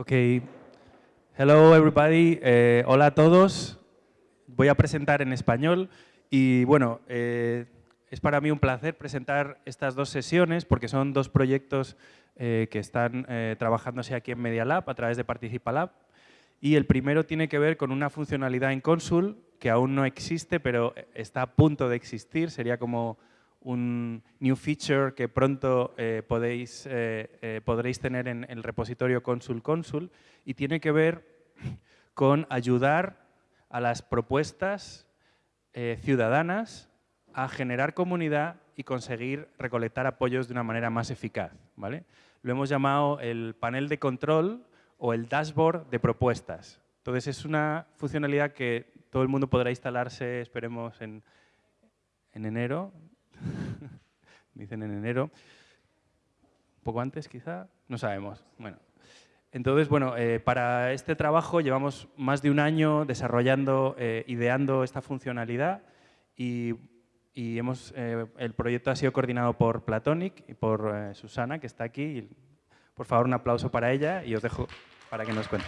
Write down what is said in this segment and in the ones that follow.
Ok. Hello everybody. Eh, hola a todos. Voy a presentar en español y bueno, eh, es para mí un placer presentar estas dos sesiones porque son dos proyectos eh, que están trabajándose aquí en Media Lab a través de Participa Lab. Y el primero tiene que ver con una funcionalidad en Consul que aún no existe, pero está a punto de existir. Sería como un new feature que pronto eh, podéis, eh, eh, podréis tener en el repositorio Consul Consul y tiene que ver con ayudar a las propuestas ciudadanas a generar comunidad y conseguir recolectar apoyos de una manera más eficaz. ¿vale? Lo hemos llamado el panel de control o el dashboard de propuestas. Entonces es una funcionalidad que todo el mundo podrá instalarse, esperemos, en, en enero dicen en enero. Un poco antes, quizá, no sabemos. Bueno, entonces, bueno, eh, para este trabajo llevamos más de un año desarrollando, eh, ideando esta funcionalidad y, hemos, eh, el proyecto ha sido coordinado por Platonic y por Susana, que está aquí. Por favor, un aplauso para ella y os dejo para que nos cuente.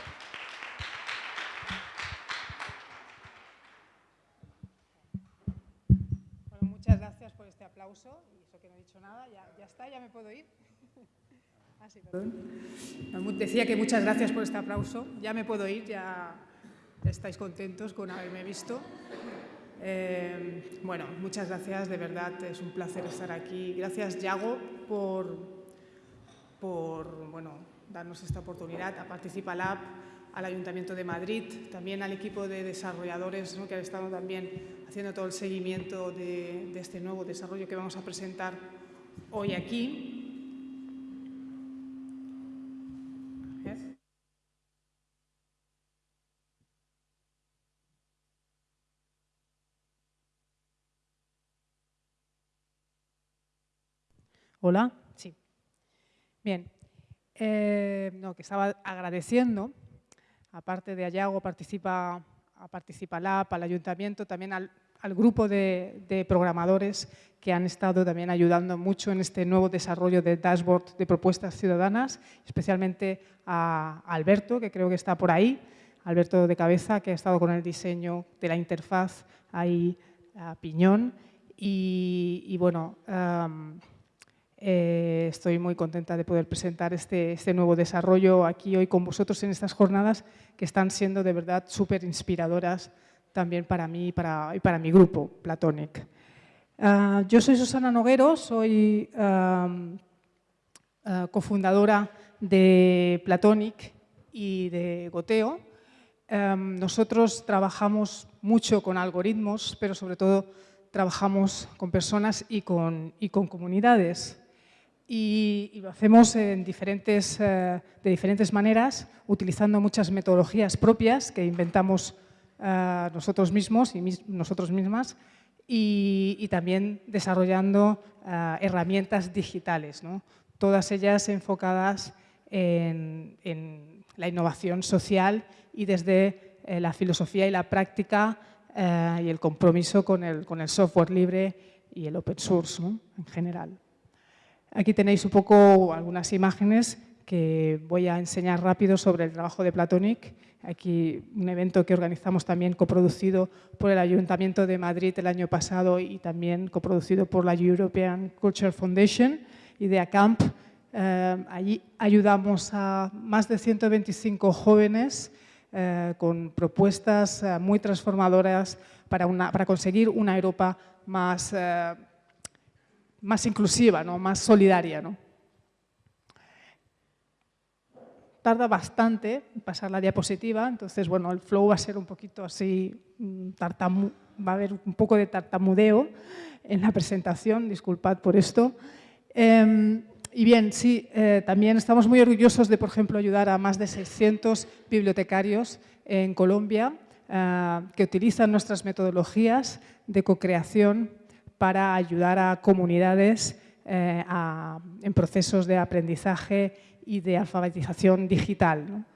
Y eso que no he dicho nada, ya, está, ya me puedo ir. perdón. Decía que muchas gracias por este aplauso, ya me puedo ir, ya estáis contentos con haberme visto. Eh, bueno, muchas gracias, de verdad, es un placer estar aquí. Gracias, Yago, por, por bueno, darnos esta oportunidad, a Participa Lab, al Ayuntamiento de Madrid, también al equipo de desarrolladores que han estado también haciendo todo el seguimiento de, este nuevo desarrollo que vamos a presentar hoy aquí. Hola, sí. Bien, eh, no, que estaba agradeciendo aparte de Ayago, participa, a Participa Lab, al Ayuntamiento, también al, grupo de, programadores que han estado también ayudando mucho en este nuevo desarrollo de dashboard de propuestas ciudadanas, especialmente a Alberto, que creo que está por ahí, Alberto de Cabeza, que ha estado con el diseño de la interfaz ahí a Piñón. Y, bueno, eh, estoy muy contenta de poder presentar este, este, nuevo desarrollo aquí hoy con vosotros en estas jornadas que están siendo de verdad súper inspiradoras también para mí y para, mi grupo, Platonic. Ah, yo soy Susana Noguero, soy ah, cofundadora de Platonic y de Goteo. nosotros trabajamos mucho con algoritmos, pero sobre todo trabajamos con personas y con comunidades y, lo hacemos eh, de diferentes maneras, utilizando muchas metodologías propias que inventamos eh, nosotros mismos y nosotros mismas y, también desarrollando eh, herramientas digitales, todas ellas enfocadas en, la innovación social y desde la filosofía y la práctica y el compromiso con el, con el software libre y el open source en general. Aquí tenéis un poco algunas imágenes que voy a enseñar rápido sobre el trabajo de Platonic. Aquí un evento que organizamos también coproducido por el Ayuntamiento de Madrid el año pasado y también coproducido por la European Culture Foundation, Idea Camp. Eh, allí ayudamos a más de 125 jóvenes eh, con propuestas eh, muy transformadoras para, para, conseguir una Europa más más inclusiva, ¿no? más solidaria. ¿no? Tarda bastante pasar la diapositiva, entonces bueno, el flow va a ser un poquito así, mm, va a haber un poco de tartamudeo en la presentación, disculpad por esto. Em, y bien, sí, eh, también estamos muy orgullosos de, por ejemplo, ayudar a más de 600 bibliotecarios en Colombia eh, que utilizan nuestras metodologías de co-creación para ayudar a comunidades eh, en procesos de aprendizaje y de alfabetización digital.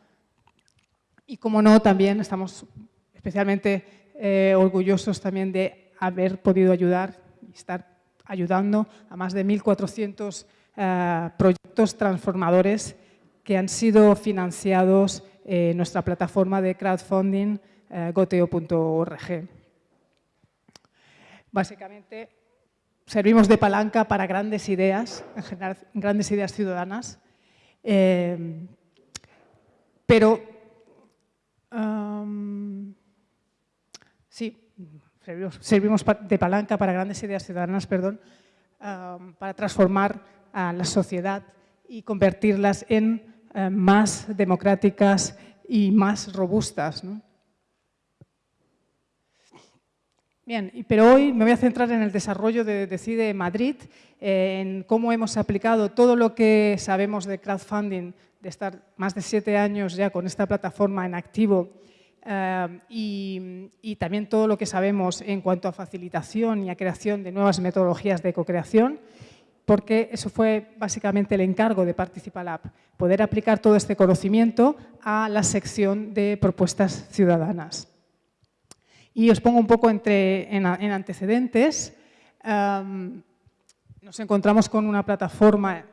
Y como no, también estamos especialmente eh, orgullosos también de haber podido ayudar y estar ayudando a más de 1.400 eh, proyectos transformadores que han sido financiados en nuestra plataforma de crowdfunding goteo.org. Básicamente, servimos de palanca para grandes ideas, en general, grandes ideas ciudadanas, eh, pero sí, servimos, de palanca para grandes ideas ciudadanas, perdón, para transformar a la sociedad y convertirlas en eh, más democráticas y más robustas. Bien, pero hoy me voy a centrar en el desarrollo de Decide Madrid, eh, en cómo hemos aplicado todo lo que sabemos de crowdfunding, de estar más de siete años ya con esta plataforma en activo eh, y, también todo lo que sabemos en cuanto a facilitación y a creación de nuevas metodologías de co-creación, porque eso fue básicamente el encargo de Participalab, poder aplicar todo este conocimiento a la sección de propuestas ciudadanas. Y os pongo un poco entre, en, antecedentes. nos encontramos con una plataforma,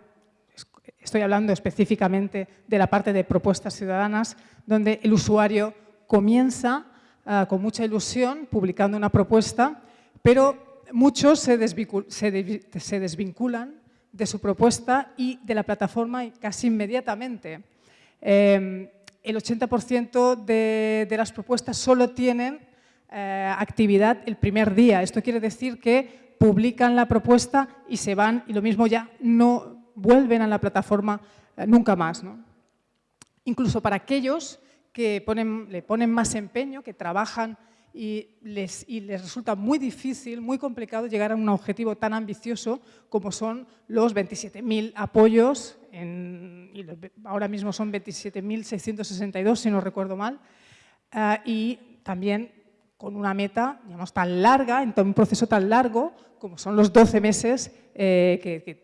estoy hablando específicamente de la parte de propuestas ciudadanas, donde el usuario comienza ah, con mucha ilusión publicando una propuesta, pero muchos se, desvinculan de su propuesta y de la plataforma casi inmediatamente. Em, el 80% de, de, las propuestas solo tienen eh, actividad el primer día. Esto quiere decir que publican la propuesta y se van y lo mismo ya no vuelven a la plataforma eh, nunca más. Incluso para aquellos que le ponen más empeño, que trabajan y les, y les, resulta muy difícil, muy complicado llegar a un objetivo tan ambicioso como son los 27.000 apoyos, ahora mismo son 27.662 si no recuerdo mal, eh, y también con una meta digamos, tan larga, en un proceso tan largo como son los 12 meses eh,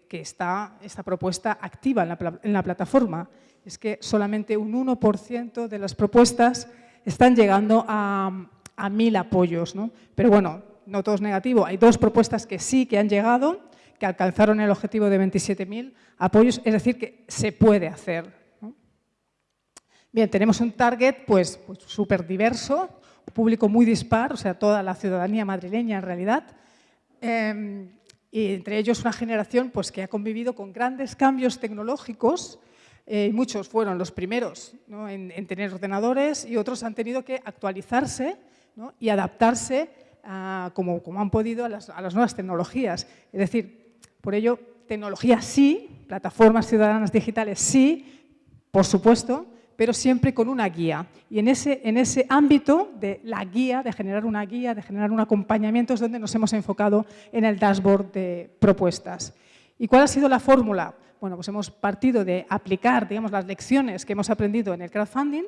que, está esta propuesta activa en la, plataforma. Es que solamente un 1% de las propuestas están llegando a, a mil apoyos. ¿no? Pero bueno, no todo es negativo. Hay dos propuestas que sí que han llegado, que alcanzaron el objetivo de 27.000 apoyos, es decir, que se puede hacer. Bien, tenemos un target pues súper pues, diverso, público muy dispar, o sea, toda la ciudadanía madrileña en realidad, em, y entre ellos una generación pues, que ha convivido con grandes cambios tecnológicos, eh, muchos fueron los primeros en, tener ordenadores y otros han tenido que actualizarse y adaptarse como, como, han podido a las, a las nuevas tecnologías. Es decir, por ello, tecnología sí, plataformas ciudadanas digitales sí, por supuesto, pero siempre con una guía. Y en ese, en ese ámbito de la guía, de generar una guía, de generar un acompañamiento, es donde nos hemos enfocado en el dashboard de propuestas. ¿Y cuál ha sido la fórmula? Bueno, pues hemos partido de aplicar digamos, las lecciones que hemos aprendido en el crowdfunding.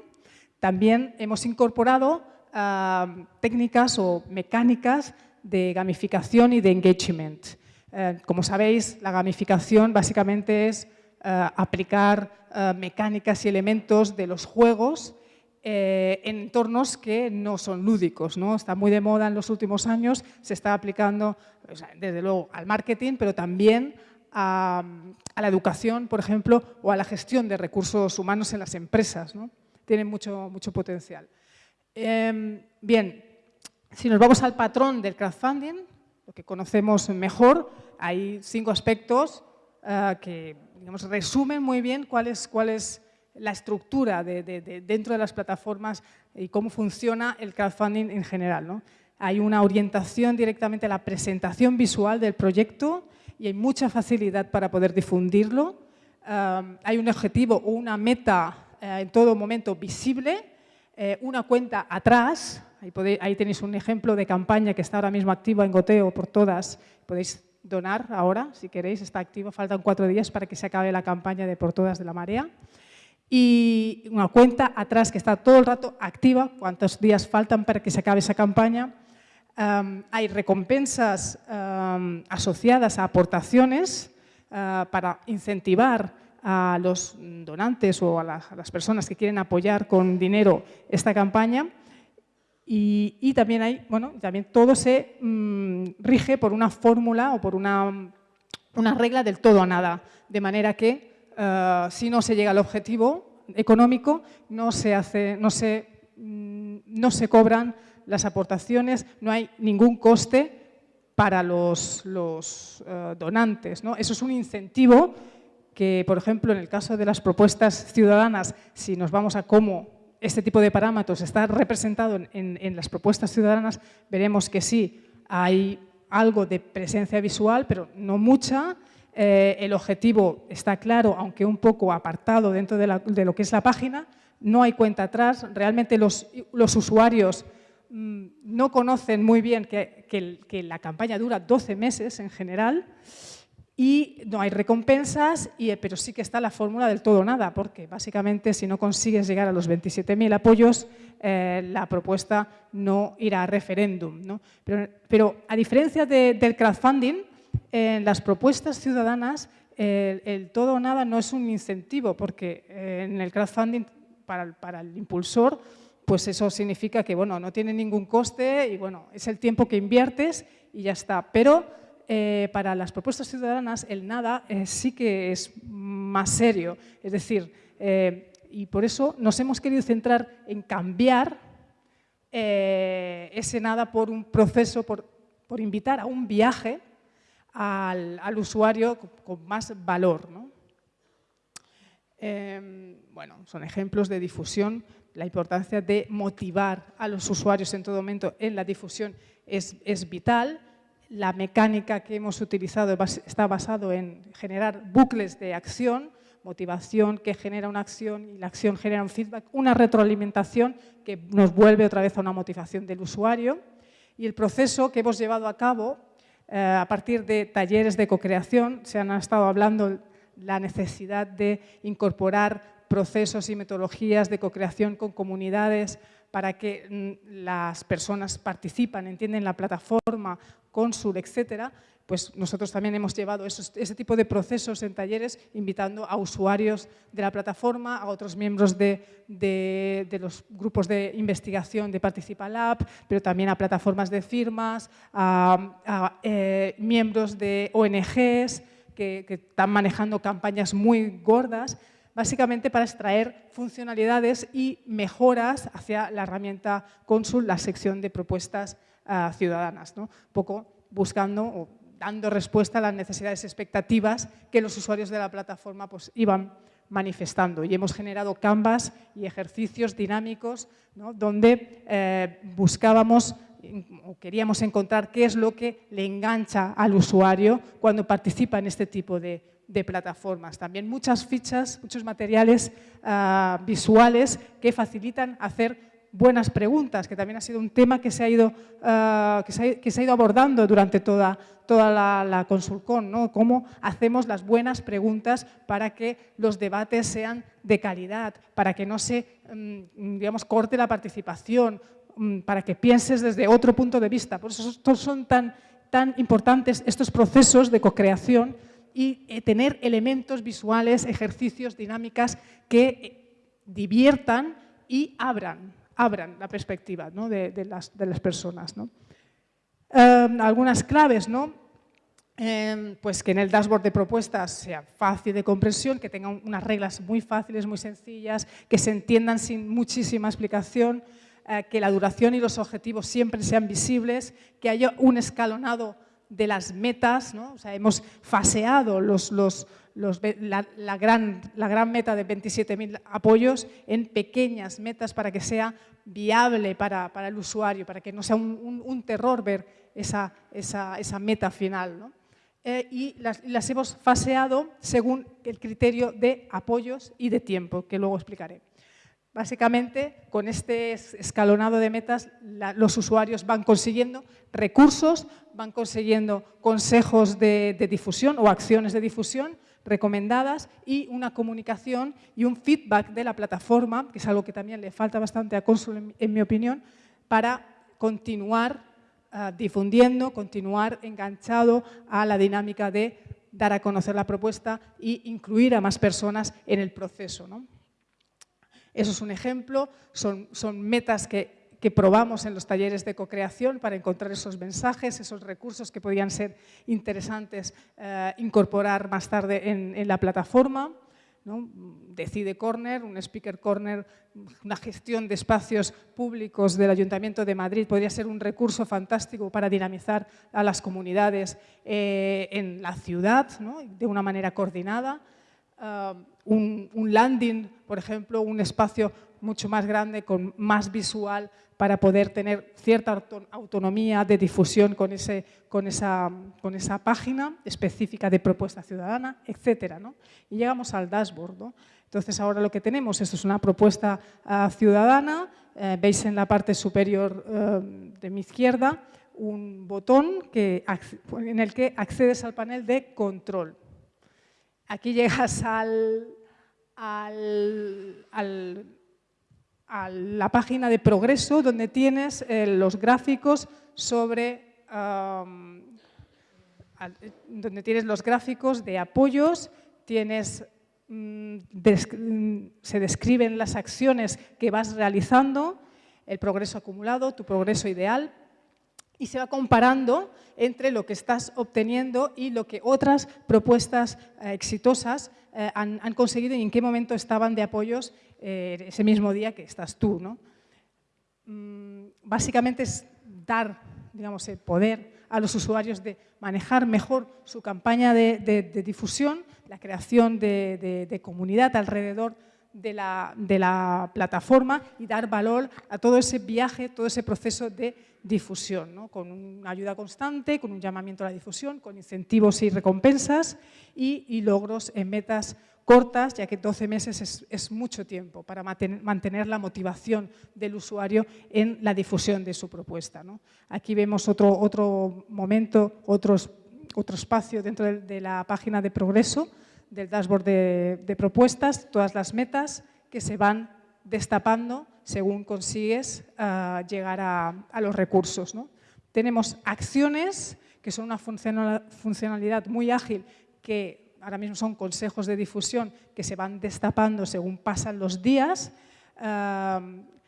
También hemos incorporado ah, técnicas o mecánicas de gamificación y de engagement. Eh, como sabéis, la gamificación básicamente es aplicar eh, mecánicas y elementos de los juegos eh, en entornos que no son lúdicos. ¿no? Está muy de moda en los últimos años, se está aplicando desde luego al marketing, pero también a, la educación, por ejemplo, o a la gestión de recursos humanos en las empresas. ¿no? Tienen mucho, mucho potencial. Em, bien, si nos vamos al patrón del crowdfunding, lo que conocemos mejor, hay cinco aspectos que digamos, resumen muy bien cuál es, cuál es la estructura de, dentro de las plataformas y cómo funciona el crowdfunding en general. ¿no? Hay una orientación directamente a la presentación visual del proyecto y hay mucha facilidad para poder difundirlo. hay un objetivo o una meta eh, en todo momento visible, eh, una cuenta atrás, ahí, ahí, tenéis un ejemplo de campaña que está ahora mismo activa en Goteo por todas, podéis donar ahora, si queréis, está activo, faltan cuatro días para que se acabe la campaña de Por Todas de la Marea. Y una cuenta atrás que está todo el rato activa, cuántos días faltan para que se acabe esa campaña. hay recompensas asociadas a aportaciones ah, para incentivar a los donantes o a las personas que quieren apoyar con dinero esta campaña. Y, también hay, bueno, también todo se mm, rige por una fórmula o por una, una, regla del todo a nada, de manera que eh, si no se llega al objetivo económico, no se, hace, no se, mm, no se cobran las aportaciones, no hay ningún coste para los, los eh, donantes. ¿no? Eso es un incentivo que, por ejemplo, en el caso de las propuestas ciudadanas, si nos vamos a cómo este tipo de parámetros está representado en, las propuestas ciudadanas, veremos que sí, hay algo de presencia visual, pero no mucha. Eh, el objetivo está claro, aunque un poco apartado dentro de, lo que es la página. No hay cuenta atrás. Realmente los, los usuarios mm, no conocen muy bien que, que, la campaña dura 12 meses en general y no hay recompensas, y, pero sí que está la fórmula del todo nada, porque básicamente si no consigues llegar a los 27.000 apoyos, eh, la propuesta no irá a referéndum. ¿no? Pero, a diferencia del crowdfunding, en las propuestas ciudadanas el, todo o nada no es un incentivo, porque eh, en el crowdfunding para, para el impulsor pues eso significa que bueno, no tiene ningún coste y bueno, es el tiempo que inviertes y ya está. Pero eh, para las propuestas ciudadanas el nada eh, sí que es más serio. Es decir, eh, y por eso nos hemos querido centrar en cambiar ese nada por un proceso, por, invitar a un viaje al, usuario con, más valor. Em, bueno, son ejemplos de difusión. La importancia de motivar a los usuarios en todo momento en la difusión es, es vital la mecánica que hemos utilizado está basado en generar bucles de acción, motivación que genera una acción y la acción genera un feedback, una retroalimentación que nos vuelve otra vez a una motivación del usuario. Y el proceso que hemos llevado a cabo eh, a partir de talleres de co-creación, se han estado hablando la necesidad de incorporar procesos y metodologías de co-creación con comunidades para que mm, las personas participan, entienden la plataforma, Consul, etcétera, pues nosotros también hemos llevado ese tipo de procesos en talleres invitando a usuarios de la plataforma, a otros miembros de, los grupos de investigación de Participa Lab, pero también a plataformas de firmas, a, eh, miembros de ONGs que, que están manejando campañas muy gordas básicamente para extraer funcionalidades y mejoras hacia la herramienta Consul, la sección de propuestas ah, ciudadanas, un poco buscando o dando respuesta a las necesidades expectativas que los usuarios de la plataforma pues, iban manifestando. Y hemos generado canvas y ejercicios dinámicos donde eh, buscábamos o queríamos encontrar qué es lo que le engancha al usuario cuando participa en este tipo de, de plataformas. También muchas fichas, muchos materiales ah, visuales que facilitan hacer buenas preguntas, que también ha sido un tema que se ha ido, ah, que, se ha, ido abordando durante toda, toda la, la Consulcon, ¿no? cómo hacemos las buenas preguntas para que los debates sean de calidad, para que no se mm, digamos, corte la participación, para que pienses desde otro punto de vista. Por eso son tan, tan importantes estos procesos de co-creación y eh, tener elementos visuales, ejercicios, dinámicas que eh, diviertan y abran, abran la perspectiva de, las, de, las, personas. Em, algunas claves, ¿no? Em, pues que en el dashboard de propuestas sea fácil de comprensión, que tenga unas reglas muy fáciles, muy sencillas, que se entiendan sin muchísima explicación, que la duración y los objetivos siempre sean visibles, que haya un escalonado de las metas, ¿no? o sea, hemos faseado los, los, la, gran, la, gran, meta de 27.000 apoyos en pequeñas metas para que sea viable para, para el usuario, para que no sea un, un, terror ver esa, esa, esa meta final. ¿no? Eh, y las, las hemos faseado según el criterio de apoyos y de tiempo, que luego explicaré. Básicamente, con este escalonado de metas, los usuarios van consiguiendo recursos, van consiguiendo consejos de, difusión o acciones de difusión recomendadas y una comunicación y un feedback de la plataforma, que es algo que también le falta bastante a Consul, en, mi opinión, para continuar ah, difundiendo, continuar enganchado a la dinámica de dar a conocer la propuesta e incluir a más personas en el proceso. ¿no? Eso es un ejemplo, son, metas que, probamos en los talleres de co-creación para encontrar esos mensajes, esos recursos que podían ser interesantes eh, incorporar más tarde en, la plataforma. Decide Corner, un Speaker Corner, una gestión de espacios públicos del Ayuntamiento de Madrid podría ser un recurso fantástico para dinamizar a las comunidades eh, en la ciudad de una manera coordinada. Ah, un, landing, por ejemplo, un espacio mucho más grande, con más visual, para poder tener cierta autonomía de difusión con, ese, con, esa, con esa página específica de propuesta ciudadana, etc. Y llegamos al dashboard. Entonces, ahora lo que tenemos, esto es una propuesta ah, ciudadana, eh, veis en la parte superior eh, de mi izquierda un botón que, en el que accedes al panel de control. Aquí llegas al, a la página de progreso donde tienes eh, los gráficos sobre donde tienes los gráficos de apoyos, tienes, mm, se describen las acciones que vas realizando, el progreso acumulado, tu progreso ideal, y se va comparando entre lo que estás obteniendo y lo que otras propuestas eh, exitosas eh, han, conseguido y en qué momento estaban de apoyos eh, ese mismo día que estás tú. ¿no? Mm, básicamente es dar digamos, el poder a los usuarios de manejar mejor su campaña de, difusión, la creación de, comunidad alrededor de la, de la, plataforma y dar valor a todo ese viaje, todo ese proceso de difusión, con una ayuda constante, con un llamamiento a la difusión, con incentivos y recompensas y, logros en metas cortas, ya que 12 meses es, mucho tiempo para mantener la motivación del usuario en la difusión de su propuesta. Aquí vemos otro, otro momento, otros, otro espacio dentro de, la página de progreso del dashboard de, propuestas, todas las metas que se van destapando según consigues ah, llegar a, los recursos. Tenemos acciones, que son una funcionalidad muy ágil, que ahora mismo son consejos de difusión que se van destapando según pasan los días. Ah,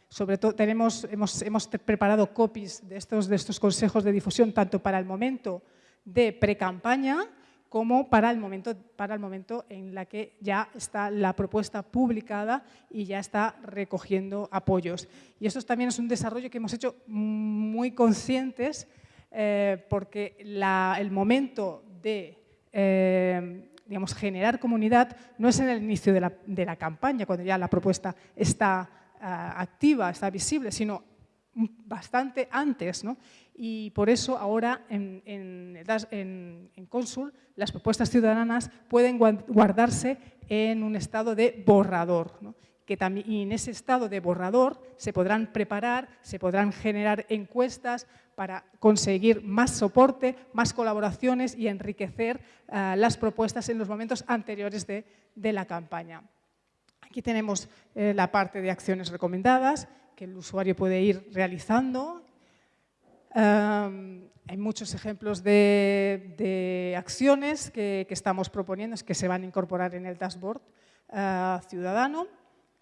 sobre todo tenemos, hemos, hemos, preparado copies de estos, de estos consejos de difusión tanto para el momento de pre-campaña como para el, momento, para el momento en la que ya está la propuesta publicada y ya está recogiendo apoyos. Y eso también es un desarrollo que hemos hecho muy conscientes eh, porque el momento de eh, digamos, generar comunidad no es en el inicio de la, campaña, cuando ya la propuesta está ah, activa, está visible, sino bastante antes. ¿no? y por eso ahora en, en, Consul las propuestas ciudadanas pueden guardarse en un estado de borrador. Que también, y en ese estado de borrador se podrán preparar, se podrán generar encuestas para conseguir más soporte, más colaboraciones y enriquecer eh, las propuestas en los momentos anteriores de, la campaña. Aquí tenemos eh, la parte de acciones recomendadas que el usuario puede ir realizando hay muchos ejemplos de, acciones que, estamos proponiendo, que se van a incorporar en el dashboard eh, ciudadano,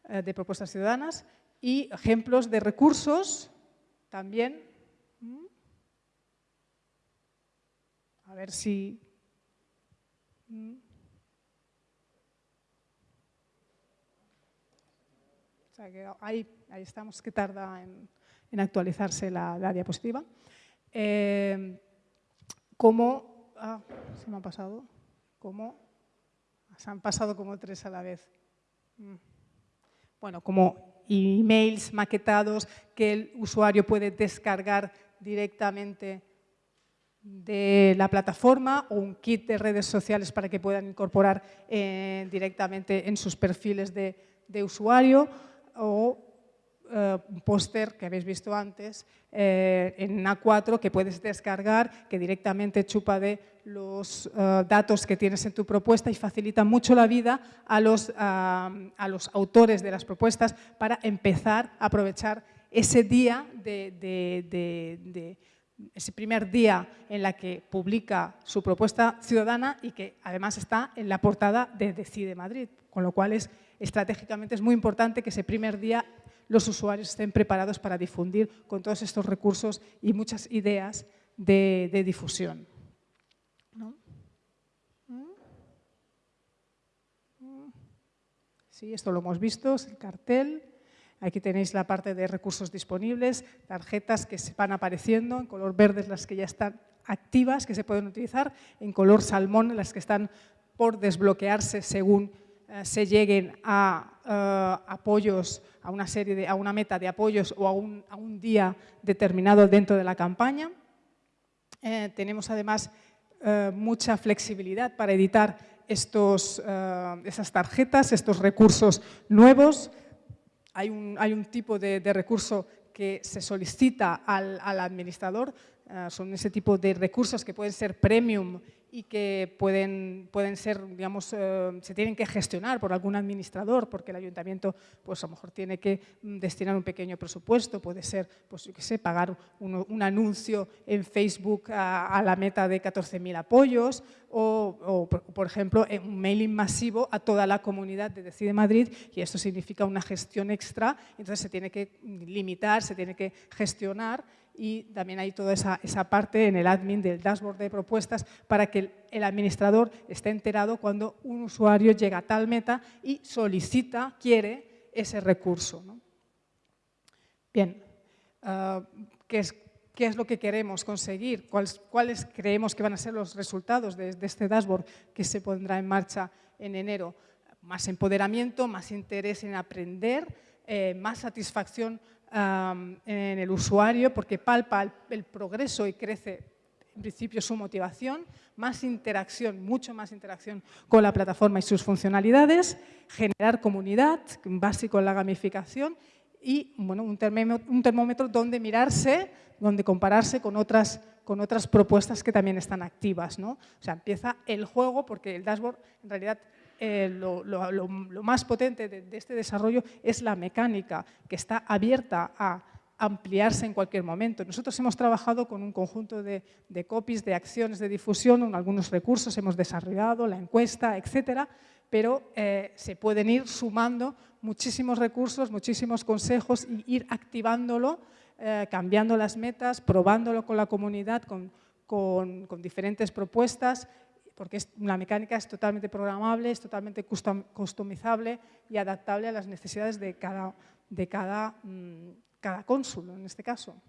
eh, de propuestas ciudadanas, y ejemplos de recursos también. Mm. A ver si... Mm. ahí, ahí estamos, que tarda en actualizarse la, diapositiva. Eh, ah, se me ha pasado, como, se han pasado como tres a la vez. Mm. Bueno, como emails maquetados que el usuario puede descargar directamente de la plataforma o un kit de redes sociales para que puedan incorporar eh, directamente en sus perfiles de, de usuario o eh, póster que habéis visto antes eh, en A4 que puedes descargar, que directamente chupa de los eh, datos que tienes en tu propuesta y facilita mucho la vida a los, a los autores de las propuestas para empezar a aprovechar ese día de, ese primer día en la que publica su propuesta ciudadana y que además está en la portada de Decide Madrid, con lo cual es, estratégicamente es muy importante que ese primer día los usuarios estén preparados para difundir con todos estos recursos y muchas ideas de, difusión. ¿sí? Esto lo hemos visto, es el cartel. Aquí tenéis la parte de recursos disponibles, tarjetas que se van apareciendo, en color verde las que ya están activas, que se pueden utilizar, en color salmón las que están por desbloquearse según eh, se lleguen a eh, apoyos, a una, serie de, a una meta de apoyos o a un, a un día determinado dentro de la campaña. Eh, tenemos además mucha flexibilidad para editar estos, esas tarjetas, estos recursos nuevos. Hay un, hay un tipo de, de, recurso que se solicita al, al administrador, son ese tipo de recursos que pueden ser premium y que pueden, pueden ser, digamos, eh, se tienen que gestionar por algún administrador, porque el ayuntamiento, pues a lo mejor tiene que mm, destinar un pequeño presupuesto, puede ser, pues yo qué sé, pagar un, anuncio en Facebook a, la meta de 14.000 apoyos, o, por ejemplo, un mailing masivo a toda la comunidad de Decide Madrid, y esto significa una gestión extra, entonces se tiene que limitar, se tiene que gestionar, y también hay toda esa, esa, parte en el admin del dashboard de propuestas para que el, administrador esté enterado cuando un usuario llega a tal meta y solicita, quiere ese recurso. Bien, ah, ¿qué, es, ¿qué, es, lo que queremos conseguir? ¿Cuáles, ¿Cuáles, creemos que van a ser los resultados de, de este dashboard que se pondrá en marcha en enero? Más empoderamiento, más interés en aprender, eh, más satisfacción en el usuario porque palpa el, progreso y crece en principio su motivación, más interacción, mucho más interacción con la plataforma y sus funcionalidades, generar comunidad, básico en la gamificación y bueno, un, termómetro, un termómetro donde mirarse, donde compararse con otras, con otras propuestas que también están activas. ¿no? O sea, empieza el juego porque el dashboard en realidad eh, lo, más potente de, este desarrollo es la mecánica, que está abierta a ampliarse en cualquier momento. Nosotros hemos trabajado con un conjunto de, copies, de acciones de difusión, algunos recursos hemos desarrollado, la encuesta, etcétera, pero eh, se pueden ir sumando muchísimos recursos, muchísimos consejos y ir activándolo, eh, cambiando las metas, probándolo con la comunidad, con, con diferentes propuestas porque la mecánica es totalmente programable, es totalmente customizable y adaptable a las necesidades de cada, mm, cónsul, en este caso.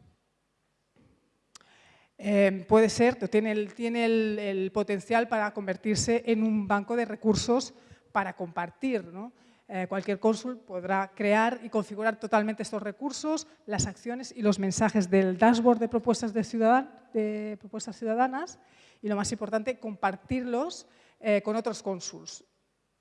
Eh, puede ser, tiene, el, tiene el, potencial para convertirse en un banco de recursos para compartir. Eh, cualquier cónsul podrá crear y configurar totalmente estos recursos, las acciones y los mensajes del dashboard de propuestas, de, propuestas ciudadanas y lo más importante, compartirlos eh, con otros cónsuls.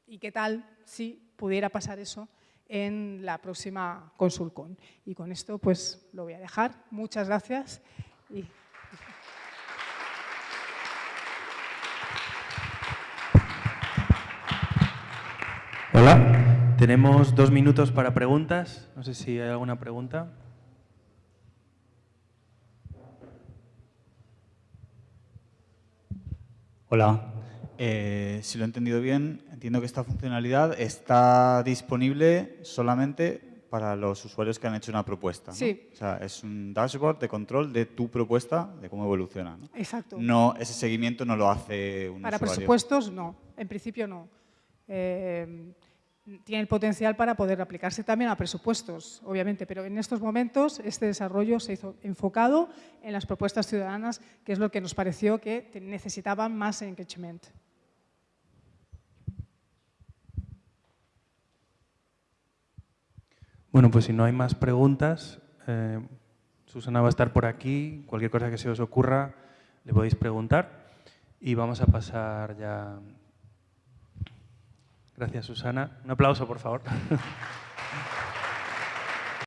¿Y qué tal si pudiera pasar eso en la próxima ConsulCon? Y con esto pues lo voy a dejar. Muchas gracias. Tenemos dos minutos para preguntas. No sé si hay alguna pregunta. Hola. Eh, si lo he entendido bien, entiendo que esta funcionalidad está disponible solamente para los usuarios que han hecho una propuesta. Sí. O sea, es un dashboard de control de tu propuesta, de cómo evoluciona. Exacto. No, ese seguimiento no lo hace un para usuario. Para presupuestos, no. En principio, no. Eh, tiene el potencial para poder aplicarse también a presupuestos, obviamente, pero en estos momentos este desarrollo se hizo enfocado en las propuestas ciudadanas, que es lo que nos pareció que necesitaban más engagement. Bueno, pues si no hay más preguntas, eh, Susana va a estar por aquí, cualquier cosa que se os ocurra le podéis preguntar y vamos a pasar ya Gracias, Susana. Un aplauso, por favor.